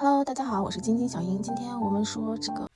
Hello，大家好，我是晶晶小英。今天我们说这个